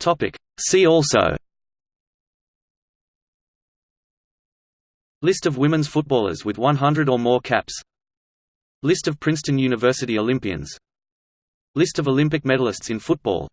Topic. See also. List of women's footballers with 100 or more caps. List of Princeton University Olympians. List of Olympic medalists in football.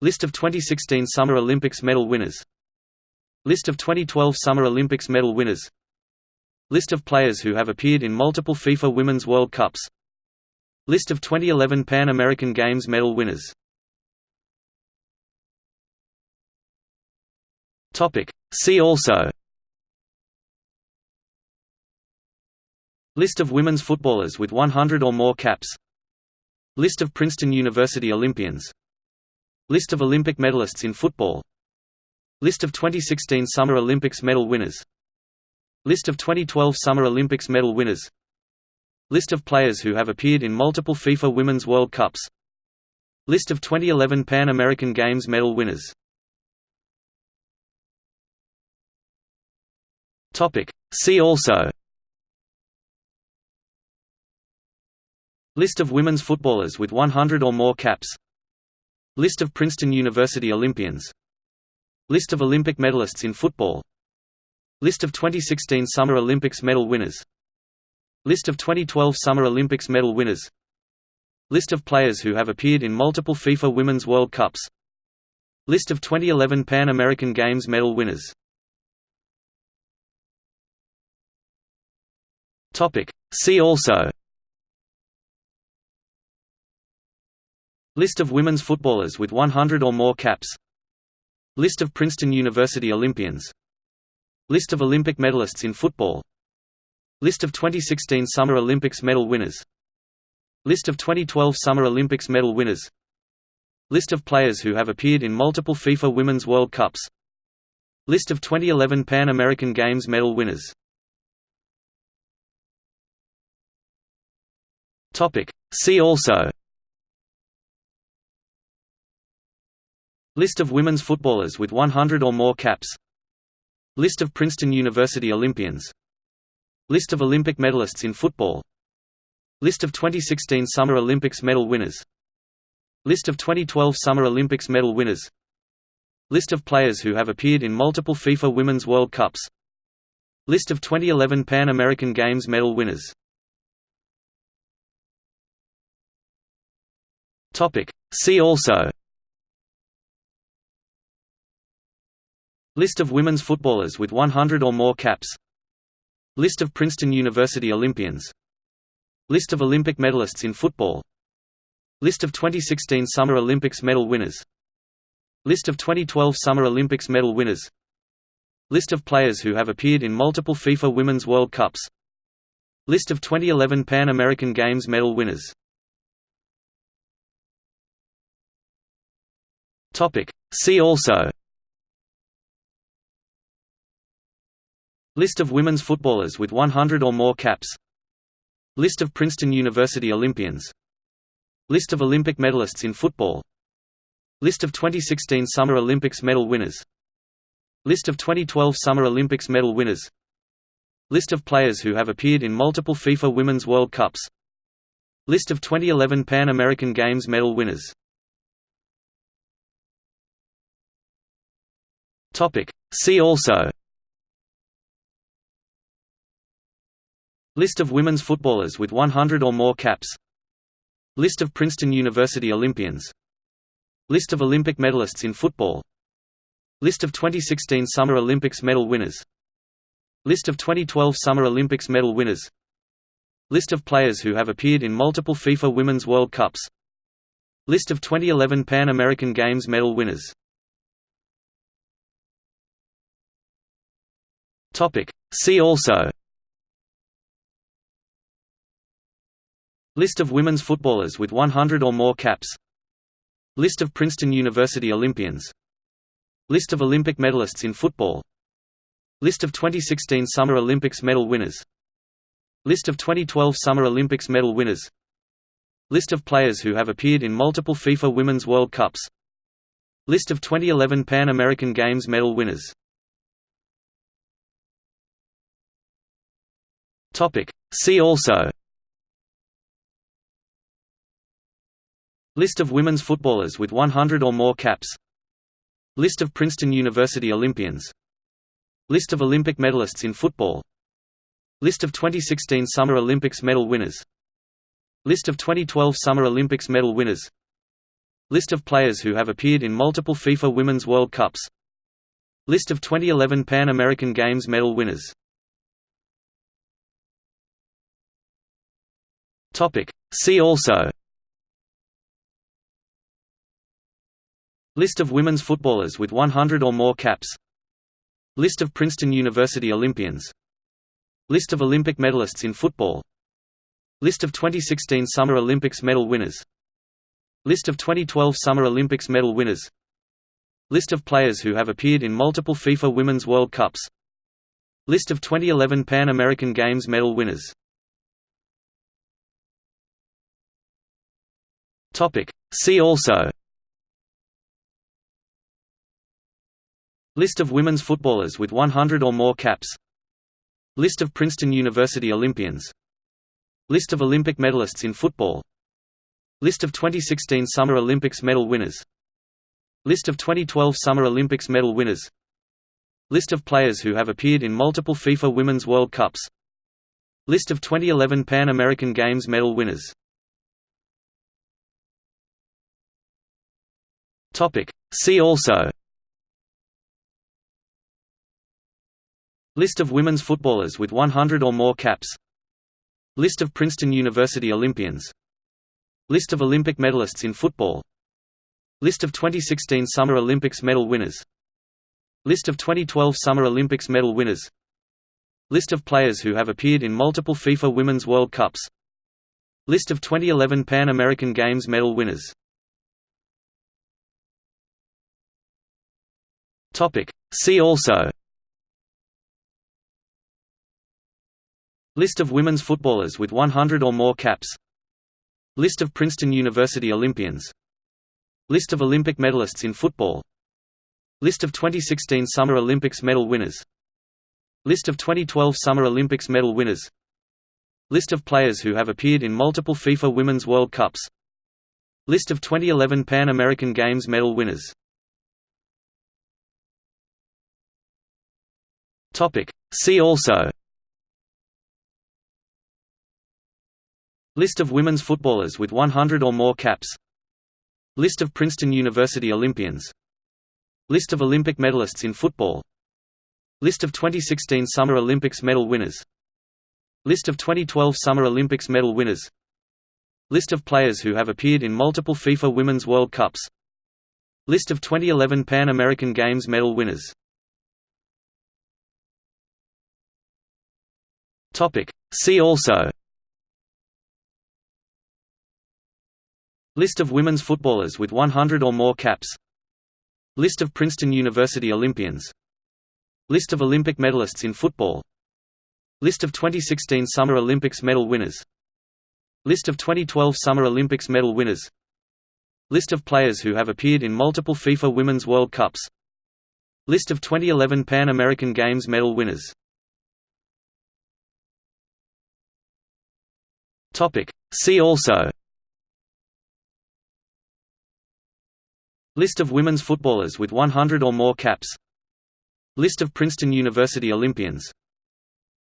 List of 2016 Summer Olympics medal winners. List of 2012 Summer Olympics medal winners. List of players who have appeared in multiple FIFA Women's World Cups. List of 2011 Pan American Games medal winners See also. List of women's footballers with 100 or more caps. List of Princeton University Olympians. List of Olympic medalists in football. List of 2016 Summer Olympics medal winners. List of 2012 Summer Olympics medal winners. List of players who have appeared in multiple FIFA Women's World Cups. List of 2011 Pan American Games medal winners See also. List of women's footballers with 100 or more caps. List of Princeton University Olympians. List of Olympic medalists in football. List of 2016 Summer Olympics medal winners. List of 2012 Summer Olympics medal winners. List of players who have appeared in multiple FIFA Women's World Cups. List of 2011 Pan American Games medal winners See also. List of women's footballers with 100 or more caps. List of Princeton University Olympians. List of Olympic medalists in football. List of 2016 Summer Olympics medal winners. List of 2012 Summer Olympics medal winners. List of players who have appeared in multiple FIFA Women's World Cups. List of 2011 Pan American Games medal winners See also. List of women's footballers with 100 or more caps. List of Princeton University Olympians. List of Olympic medalists in football. List of 2016 Summer Olympics medal winners. List of 2012 Summer Olympics medal winners. List of players who have appeared in multiple FIFA Women's World Cups. List of 2011 Pan American Games medal winners See also. List of women's footballers with 100 or more caps. List of Princeton University Olympians. List of Olympic medalists in football. List of 2016 Summer Olympics medal winners. List of 2012 Summer Olympics medal winners. List of players who have appeared in multiple FIFA Women's World Cups. List of 2011 Pan American Games medal winners See also. List of women's footballers with 100 or more caps. List of Princeton University Olympians. List of Olympic medalists in football. List of 2016 Summer Olympics medal winners. List of 2012 Summer Olympics medal winners. List of players who have appeared in multiple FIFA Women's World Cups. List of 2011 Pan American Games medal winners See also. List of women's footballers with 100 or more caps. List of Princeton University Olympians. List of Olympic medalists in football. List of 2016 Summer Olympics medal winners. List of 2012 Summer Olympics medal winners. List of players who have appeared in multiple FIFA Women's World Cups. List of 2011 Pan American Games medal winners See also. List of women's footballers with 100 or more caps. List of Princeton University Olympians. List of Olympic medalists in football. List of 2016 Summer Olympics medal winners. List of 2012 Summer Olympics medal winners. List of players who have appeared in multiple FIFA Women's World Cups. List of 2011 Pan American Games medal winners See also. List of women's footballers with 100 or more caps. List of Princeton University Olympians. List of Olympic medalists in football. List of 2016 Summer Olympics medal winners. List of 2012 Summer Olympics medal winners. List of players who have appeared in multiple FIFA Women's World Cups. List of 2011 Pan American Games medal winners See also. List of women's footballers with 100 or more caps. List of Princeton University Olympians. List of Olympic medalists in football. List of 2016 Summer Olympics medal winners. List of 2012 Summer Olympics medal winners. List of players who have appeared in multiple FIFA Women's World Cups. List of 2011 Pan American Games medal winners See also. List of women's footballers with 100 or more caps. List of Princeton University Olympians. List of Olympic medalists in football. List of 2016 Summer Olympics medal winners. List of 2012 Summer Olympics medal winners. List of players who have appeared in multiple FIFA Women's World Cups. List of 2011 Pan American Games medal winners See also. List of women's footballers with 100 or more caps. List of Princeton University Olympians. List of Olympic medalists in football. List of 2016 Summer Olympics medal winners. List of 2012 Summer Olympics medal winners. List of players who have appeared in multiple FIFA Women's World Cups. List of 2011 Pan American Games medal winners See also. List of women's footballers with 100 or more caps. List of Princeton University Olympians. List of Olympic medalists in football. List of 2016 Summer Olympics medal winners. List of 2012 Summer Olympics medal winners. List of players who have appeared in multiple FIFA Women's World Cups. List of 2011 Pan American Games medal winners See also. List of women's footballers with 100 or more caps. List of Princeton University Olympians. List of Olympic medalists in football. List of 2016 Summer Olympics medal winners. List of 2012 Summer Olympics medal winners. List of players who have appeared in multiple FIFA Women's World Cups. List of 2011 Pan American Games medal winners See also. List of women's footballers with 100 or more caps. List of Princeton University Olympians. List of Olympic medalists in football. List of 2016 Summer Olympics medal winners. List of 2012 Summer Olympics medal winners. List of players who have appeared in multiple FIFA Women's World Cups. List of 2011 Pan American Games medal winners See also. List of women's footballers with 100 or more caps. List of Princeton University Olympians.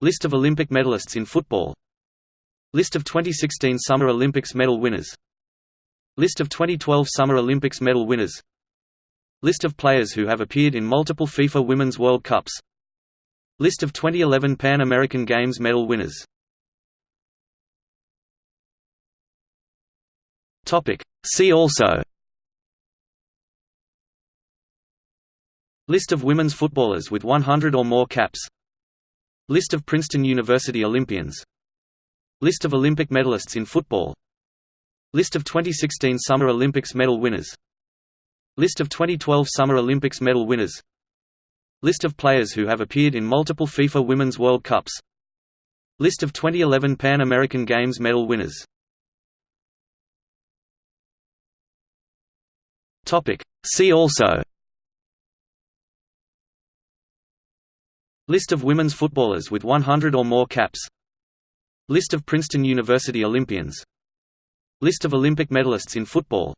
List of Olympic medalists in football. List of 2016 Summer Olympics medal winners. List of 2012 Summer Olympics medal winners. List of players who have appeared in multiple FIFA Women's World Cups. List of 2011 Pan American Games medal winners See also. List of women's footballers with 100 or more caps. List of Princeton University Olympians. List of Olympic medalists in football. List of 2016 Summer Olympics medal winners. List of 2012 Summer Olympics medal winners. List of players who have appeared in multiple FIFA Women's World Cups. List of 2011 Pan American Games medal winners See also. List of women's footballers with 100 or more caps. List of Princeton University Olympians. List of Olympic medalists in football.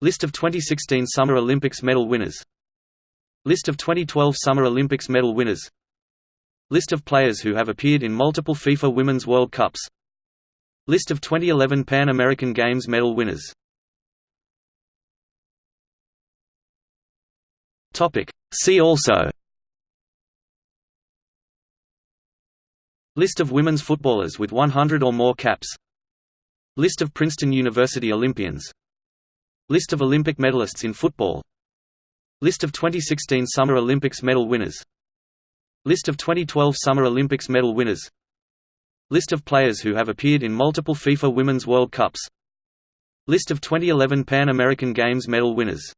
List of 2016 Summer Olympics medal winners. List of 2012 Summer Olympics medal winners. List of players who have appeared in multiple FIFA Women's World Cups. List of 2011 Pan American Games medal winners See also. List of women's footballers with 100 or more caps. List of Princeton University Olympians. List of Olympic medalists in football. List of 2016 Summer Olympics medal winners. List of 2012 Summer Olympics medal winners. List of players who have appeared in multiple FIFA Women's World Cups. List of 2011 Pan American Games medal winners